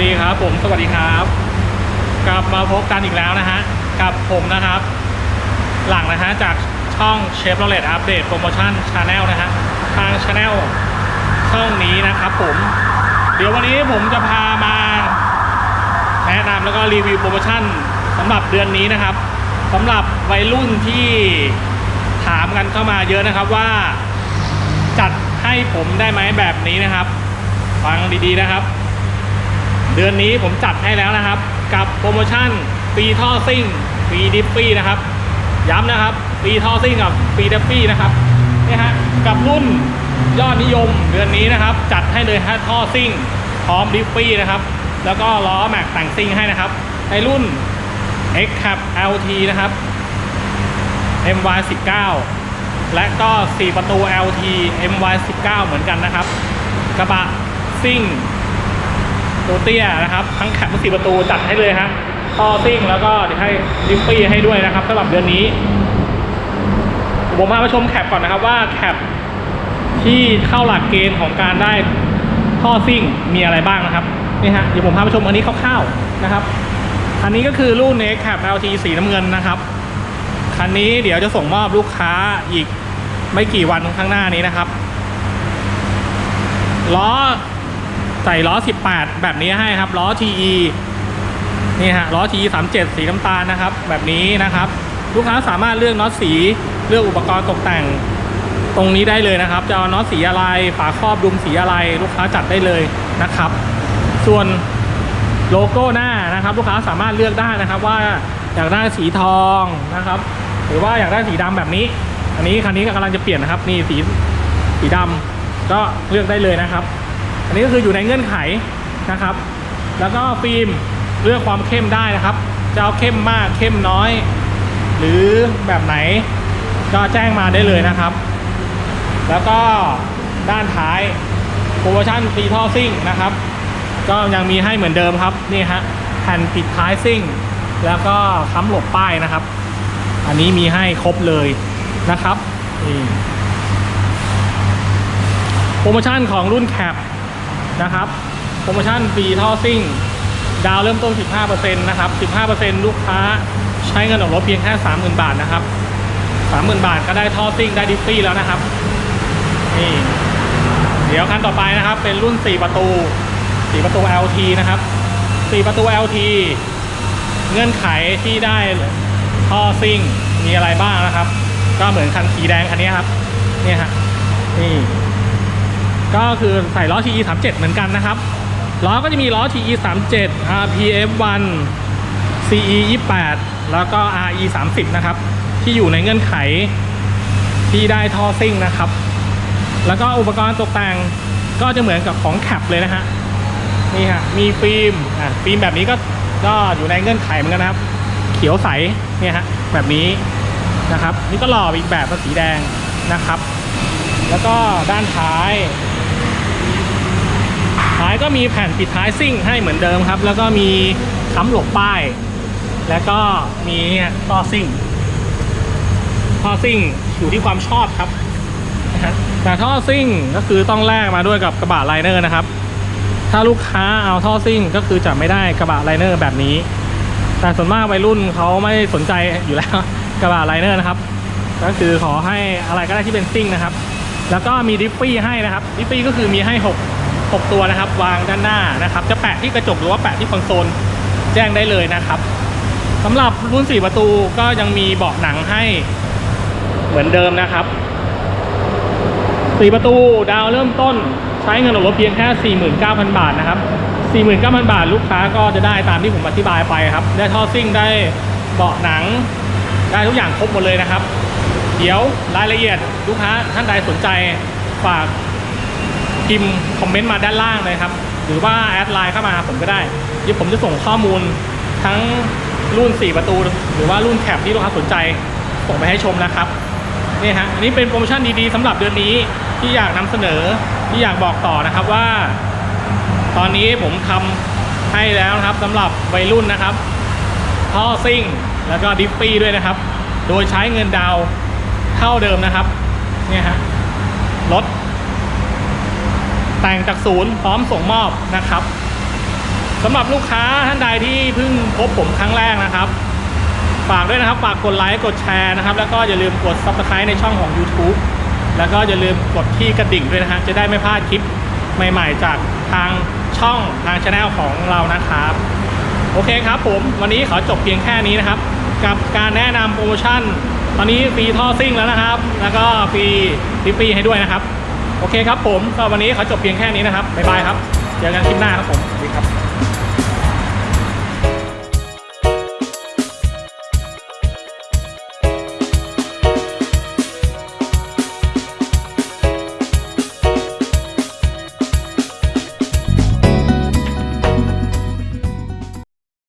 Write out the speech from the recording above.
ดีครับ ผมสวัสดีครับ กลับมาพบกันอีกแล้วนะฮะกับผมนะครับ หลังนะฮะจากช่อง Chevrolet Update Promotion Channel นะฮะทาง channel ช่องนี้นะครับผม เดี๋ยววันนี้ผมจะพามาแนะนำแล้วก็รีวิวโปรโมชั่นสำหรับเดือนนี้นะครับสำหรับวัยรุ่นที่ถามกันเข้ามาเยอะนะครับว่า จัดให้ผมได้ไหมแบบนี้นะครับ ฟังดีๆนะครับ เดือนนี้ผมจัดให้แล้วนะครับ กับโปรโมชั่นฟรีท่อซิ่งฟรี Defi นะครับ ย้ำนะครับฟรีท่อซิ่งกับฟรี Defi นะครับนี่ฮะกับรุ่นยอดนิยมเดือนนี้นะครับ จัดให้เลยฮะท่อซิ่งพร้อม Defi นะครับ แล้วก็ล้อแม็กแต่งซิ่งให้นะครับ ในรุ่น X-Cab LT นะครับ MY 19 และก็ 4 ประตู LT MY 19 เหมือนกันนะครับ กระบะซิ่ง ตัวเตี้ยนะครับ ทั้งแคปทั้งสี่ประตูจัดให้เลยฮะท่อซิ่งแล้วก็เดี๋ยวให้ดิฟฟี่ให้ด้วยนะครับสำหรับเดือนนี้ ผมพามาชมแคปก่อนนะครับว่าแคปที่เข้าหลักเกณฑ์ของการได้ท่อซิ่งมีอะไรบ้างนะครับนี่ฮะเดี๋ยวผมพามาชมอันนี้คร่าวๆนะครับ อันนี้ก็คือรุ่น X Cap LT สีน้ำเงินนะครับคันนี้เดี๋ยวจะส่งมอบลูกค้าอีกไม่กี่วันข้างหน้านี้นะครับล้อ ใส่ล้อ 18 แบบนี้ให้ครับล้อ TE นี่ฮะล้อ TE 37 สีน้ำตาลนะครับ แบบนี้นะครับ ลูกค้าสามารถเลือกน็อตสีเลือกอุปกรณ์ตกแต่งตรงนี้ได้เลยนะครับ จะเอาน็อตสีอะไรฝาครอบดุมสีอะไร ลูกค้าจัดได้เลยนะครับ ส่วนโลโก้หน้านะครับ ลูกค้าสามารถเลือกได้นะครับ ว่าอยากได้สีทองนะครับ หรือว่าอยากได้สีดำแบบนี้ อันนี้คันนี้กำลังจะเปลี่ยนนะครับ นี่สีสีดำก็เลือกได้เลยนะครับ อันนี้ก็คืออยู่ในเงื่อนไขนะครับ แล้วก็ฟิล์มเลือกความเข้มได้นะครับ จะเอาเข้มมากเข้มน้อย หรือแบบไหนก็แจ้งมาได้เลยนะครับ แล้วก็ด้านท้ายโปรโมชั่นฟรีท่อซิ่งนะครับ ก็ยังมีให้เหมือนเดิมครับนี่ฮะแผ่นปิดท้ายซิ่ง แล้วก็ค้ำหลบป้ายนะครับ อันนี้มีให้ครบเลยนะครับนี่โปรโมชั่นของรุ่น cab นะครับโปรโมชั่นฟรีท่อซิ่ง ดาวน์เริ่มต้น 15%นะครับ 15%ลูกค้าใช้เงินออกรถเพียงแค่ 30,000 บาทนะครับ 30,000 บาทก็ได้ท่อซิ่งได้ดิฟฟี่แล้วนะครับนี่เดี๋ยวคันต่อไปนะครับ เป็นรุ่น 4 ประตู 4 ประตู LT นะครับ 4 ประตู LT เงื่อนไขที่ได้ท่อซิ่งมีอะไรบ้างนะครับ ก็เหมือนคันสีแดงคันนี้ครับ เนี่ยฮะนี่ ก็คือใส่ล้อ TE 37เหมือนกันนะครับ ล้อก็จะมีล้อ TE 37 RPM 1 CE 28แล้วก็ RE 30นะครับ ที่อยู่ในเงื่อนไขที่ได้ท่อซิ่งนะครับ แล้วก็อุปกรณ์ตกแต่งก็จะเหมือนกับของแคปเลยนะฮะนี่ฮะมีฟิล์มอะฟิล์มแบบนี้ก็ก็อยู่ในเงื่อนไขเหมือนกันนะครับ เขียวใสเนี่ยฮะแบบนี้นะครับ นี่ก็หล่ออีกแบบเป็นสีแดงนะครับ แล้วก็ด้านท้าย ท้ายก็มีแผ่นปิดท้ายซิ่งให้เหมือนเดิมครับ แล้วก็มีค้ำหลบป้าย แล้วก็มีเนี่ยท่อซิ่งท่อซิ่งอยู่ที่ความชอบครับนะแต่ท่อซิ่งก็คือต้องแลกมาด้วยกับกระบะ liner นะครับ ถ้าลูกค้าเอาท่อซิ่งก็คือจะไม่ได้กระบะ liner แบบนี้ แต่ส่วนมากวัยรุ่นเขาไม่สนใจอยู่แล้วกระบะ liner นะครับ ก็คือขอให้อะไรก็ได้ที่เป็นซิ่งนะครับ แล้วก็มี Defi ให้นะครับ Defi ก็คือมีให้ 6 6 ตัวนะครับ วางด้านหน้านะครับ จะแปะที่กระจกหรือว่าแปะที่คอนโซลแจ้งได้เลยนะครับสำหรับรุ่น 4 ประตูก็ยังมีเบาะหนังให้เหมือนเดิมนะครับ 4 ประตูดาวน์เริ่มต้นใช้เงินออกรถเพียงแค่ 49,000 บาทนะครับ 49,000 บาทลูกค้าก็จะได้ตามที่ผมอธิบายไปครับ ได้ท่อซิ่งได้เบาะหนัง ได้ทุกอย่างครบหมดเลยนะครับ เดี๋ยวรายละเอียดลูกค้าท่านใดสนใจฝาก พิมพ์คอมเมนต์มาด้านล่างเลยครับ หรือว่าแอดไลน์เข้ามาผมก็ได้เดี๋ยวผมจะส่งข้อมูลทั้งรุ่น 4 ประตู หรือว่ารุ่น cab ที่ลูกค้าสนใจส่งไปให้ชมนะครับนี่ฮะอันนี้เป็นโปรโมชั่นดีๆสำหรับเดือนนี้ที่อยากนำเสนอที่อยากบอกต่อนะครับว่า ตอนนี้ผมทำให้แล้วนะครับสำหรับวัยรุ่นนะครับท่อซิ่งแล้วก็ดิฟฟี่ด้วยนะครับ โดยใช้เงินดาวเท่าเดิมนะครับเนี่ยฮะรถ แต่งจากศูนย์พร้อมส่งมอบนะครับสำหรับลูกค้าท่านใดที่เพิ่งพบผมครั้งแรกนะครับฝากด้วยนะครับฝากกดไลค์กดแชร์นะครับ แล้วก็อย่าลืมกด subscribe ในช่องของ YouTube แล้วก็อย่าลืมกดที่กระดิ่งด้วยนะฮะจะได้ไม่พลาดคลิปใหม่ๆ จากทางช่องทางช anel ของเรานะครับ โอเคครับผม วันนี้ขอจบเพียงแค่นี้นะครับ กับการแนะนำโปรโมชั่น ตอนนี้ฟรีท่อซิ่งแล้วนะครับ แล้วก็ฟรีฟรีให้ด้วยนะครับ โอเคครับผมวันนี้ขอจบเพียงแค่นี้นะครับบ๊ายบายครับเจอกันคลิปหน้าครับผมสวัสดีครับ